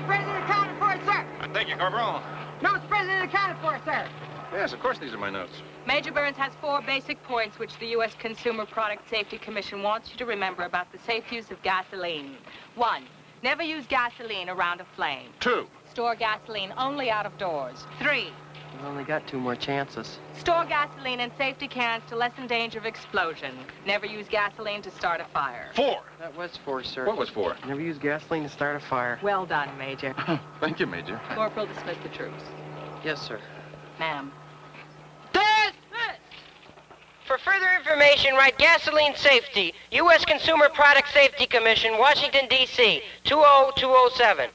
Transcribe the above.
me president accounted for it, sir. I thank you, Corporal. Notes president accounted for, sir. Yes, of course these are my notes. Major Burns has four basic points which the U.S. Consumer Product Safety Commission wants you to remember about the safe use of gasoline. One, never use gasoline around a flame. Two, store gasoline only out of doors. Three, We've only got two more chances. store gasoline in safety cans to lessen danger of explosion. Never use gasoline to start a fire. Four. That was four, sir. What was four? Never use gasoline to start a fire. Well done, Major. Thank you, Major. Corporal, dismiss the troops. Yes, sir. Ma'am. For further information, write Gasoline Safety, U.S. Consumer Product Safety Commission, Washington, D.C., 20207.